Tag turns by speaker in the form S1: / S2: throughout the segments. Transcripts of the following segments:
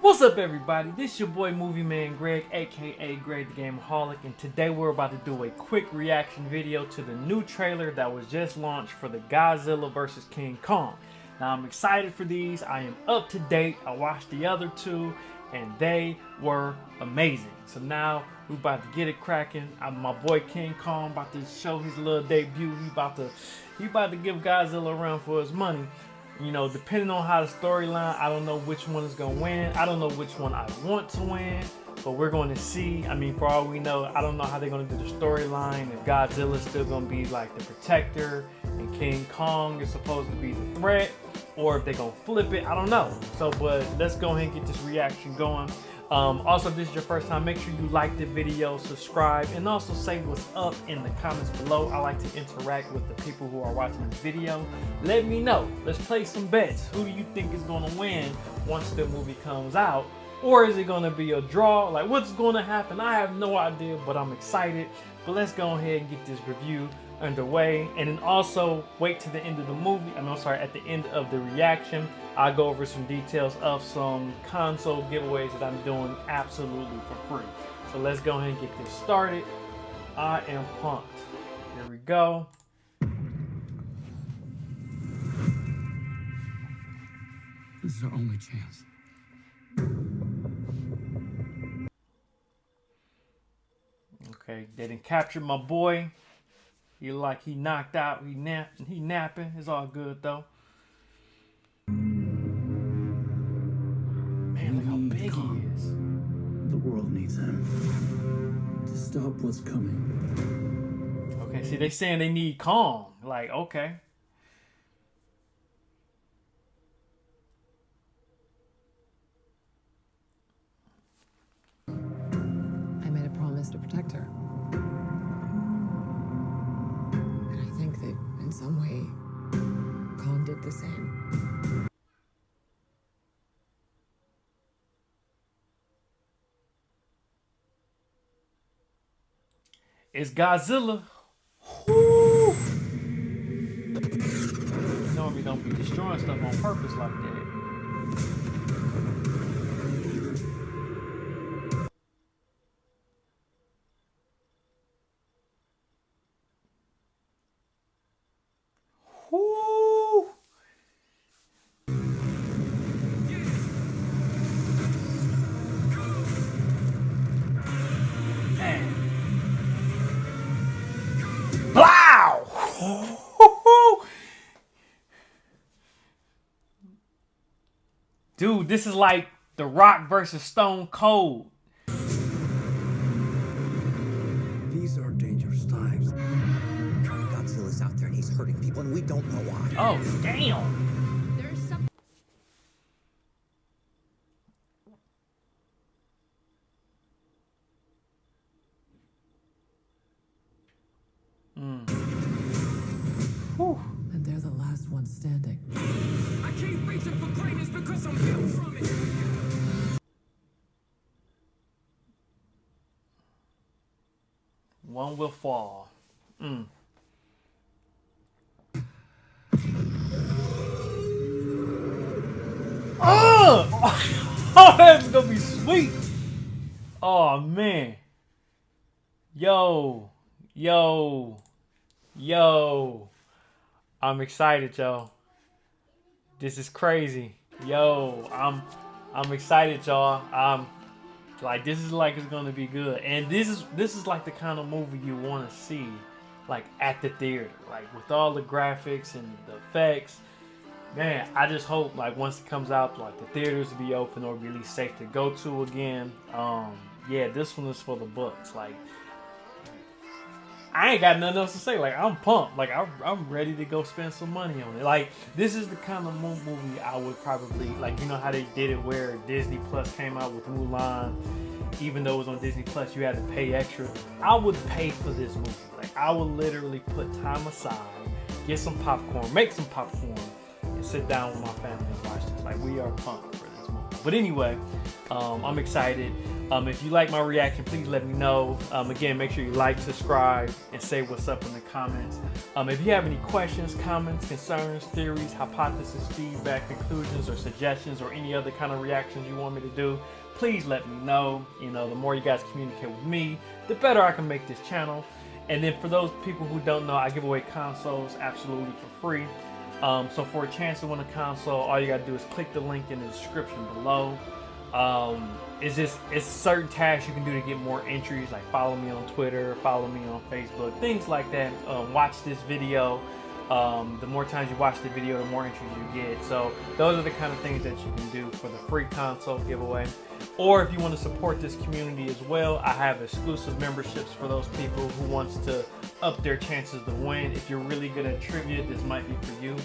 S1: What's up everybody? This is your boy Movie Man Greg, aka Greg the Gameaholic, and today we're about to do a quick reaction video to the new trailer that was just launched for the Godzilla vs. King Kong. Now I'm excited for these, I am up to date, I watched the other two, and they were amazing. So now we about to get it cracking. My boy King Kong about to show his little debut. He about to he about to give Godzilla a run for his money. You know, depending on how the storyline, I don't know which one is gonna win. I don't know which one I want to win, but we're going to see. I mean, for all we know, I don't know how they're gonna do the storyline. If Godzilla's still gonna be like the protector and King Kong is supposed to be the threat, or if they're gonna flip it, I don't know. So, but let's go ahead and get this reaction going. Um, also, if this is your first time, make sure you like the video, subscribe, and also say what's up in the comments below. I like to interact with the people who are watching this video. Let me know. Let's play some bets. Who do you think is going to win once the movie comes out? Or is it going to be a draw? Like, what's going to happen? I have no idea, but I'm excited. But let's go ahead and get this review underway and then also wait to the end of the movie I I'm sorry at the end of the reaction I'll go over some details of some console giveaways that I'm doing absolutely for free. So let's go ahead and get this started. I am pumped. Here we go.
S2: This is our only chance.
S1: Okay they didn't capture my boy he like he knocked out, he nap he napping. It's all good though. Man, look how big he is.
S2: The world needs him to stop what's coming.
S1: Okay, see they saying they need Kong. Like, okay.
S3: I made a promise to protect her. Kong did the same.
S1: It's Godzilla. Woo! Normally don't be destroying stuff on purpose like that. Dude, this is like The Rock versus Stone Cold.
S4: These are dangerous times. Godzilla's out there and he's hurting people and we don't know why.
S1: Oh, damn.
S3: one hmm. Because I'm built from it.
S1: One will fall. Mm. Oh! oh, that's gonna be sweet. Oh man. Yo, yo, yo. I'm excited, y'all. This is crazy. Yo, I'm I'm excited, y'all. I'm like this is like it's gonna be good. And this is this is like the kind of movie you wanna see like at the theater. Like with all the graphics and the effects. Man, I just hope like once it comes out, like the theaters will be open or be at least safe to go to again. Um, yeah, this one is for the books. Like I ain't got nothing else to say. Like I'm pumped. Like I'm, I'm ready to go spend some money on it. Like this is the kind of movie I would probably like. You know how they did it where Disney Plus came out with Mulan. Even though it was on Disney Plus, you had to pay extra. I would pay for this movie. Like I would literally put time aside, get some popcorn, make some popcorn, and sit down with my family and watch this. Like we are pumped movie. But anyway, um, I'm excited. Um, if you like my reaction, please let me know. Um, again, make sure you like, subscribe, and say what's up in the comments. Um, if you have any questions, comments, concerns, theories, hypotheses, feedback, conclusions, or suggestions, or any other kind of reactions you want me to do, please let me know. You know, the more you guys communicate with me, the better I can make this channel. And then for those people who don't know, I give away consoles absolutely for free. Um, so for a chance to win a console, all you gotta do is click the link in the description below. Um, it's just it's certain tasks you can do to get more entries, like follow me on Twitter, follow me on Facebook, things like that. Um, watch this video. Um, the more times you watch the video, the more entries you get. So those are the kind of things that you can do for the free console giveaway. Or if you want to support this community as well, I have exclusive memberships for those people who wants to up their chances to win. If you're really good at trivia, this might be for you.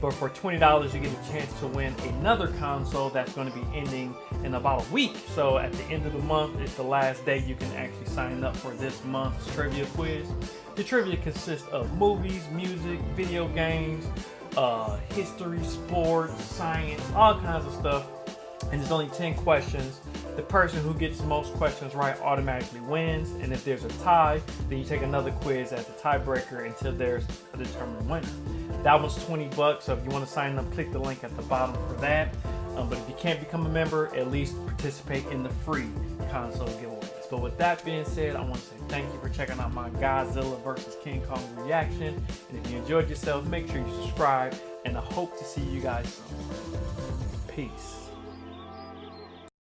S1: But for $20, you get a chance to win another console that's going to be ending in about a week. So at the end of the month, it's the last day you can actually sign up for this month's trivia quiz. The trivia consists of movies, music, video games, uh, history, sports, science, all kinds of stuff. And there's only 10 questions. The person who gets most questions right automatically wins. And if there's a tie, then you take another quiz as a tiebreaker until there's a determined winner. That was 20 bucks. So if you want to sign up, click the link at the bottom for that. Um, but if you can't become a member, at least participate in the free console giveaways. But with that being said, I want to say thank you for checking out my Godzilla vs. King Kong reaction. And if you enjoyed yourself, make sure you subscribe. And I hope to see you guys soon. Peace.